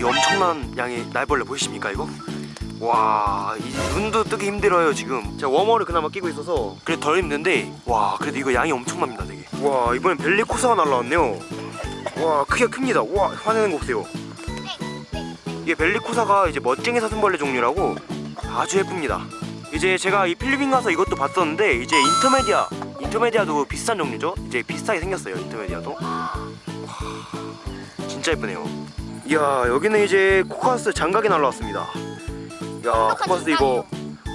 어마어마한 양의 날벌레 보이십니까 이거? 와, 이 눈도 뜨기 힘들어요 지금. 제가 워머를 그나마 끼고 있어서 그래도 덜 힘든데 와, 그래도 이거 양이 엄청납니다 되게. 와, 이번엔 벨리코사가 날라왔네요. 와, 크기가 큽니다. 와, 화내는 거 보세요. 이게 벨리코사가 이제 멋쟁이 사슴벌레 종류라고 아주 예쁩니다. 이제 제가 이 필리핀 가서 이것도 봤었는데 이제 인터메디아, 인터메디아도 비슷한 종류죠? 이제 비슷하게 생겼어요 인터메디아도. 와, 진짜 예쁘네요. 이야, 여기는 이제 코카스 장각이 날라왔습니다. 야, 코카스 이거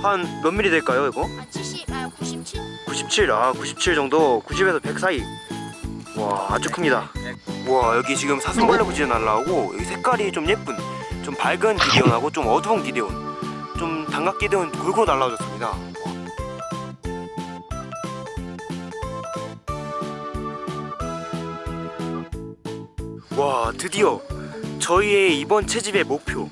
한 몇 미리 될까요 이거? 아, 70, 아, 97? 97, 아 97 정도, 90에서 100 사이. 와 아주 큽니다. 와 여기 지금 사슴벌레 부지 날라오고 여기 색깔이 좀 예쁜, 좀 밝은 기데온하고 좀 어두운 기데온, 좀 단각 기데온 골고루 날라오졌습니다. 와 드디어 저희의 이번 채집의 목표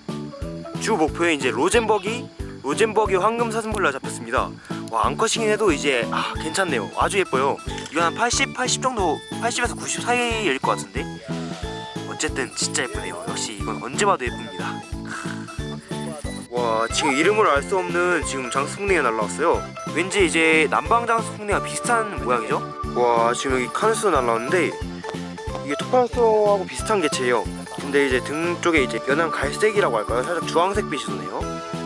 주 목표에 이제 로젠버기 로젠버기 황금 사슴벌레가 잡혔습니다. 와 암컷이긴 해도 이제 아 괜찮네요. 아주 예뻐요. 이건 한 80, 80 정도 80에서 90 사이일 것 같은데 어쨌든 진짜 예쁘네요. 역시 이건 언제 봐도 예쁩니다. 와 지금 이름을 알 수 없는 지금 장수풍뎅이가 날라왔어요. 왠지 이제 남방 장수풍뎅이와 비슷한 모양이죠? 와 지금 여기 카누스 날라왔는데 이게 토파노스하고 비슷한 개체예요. 근데 이제 등 쪽에 이제 연한 갈색이라고 할까요? 살짝 주황색 빛이 도네요.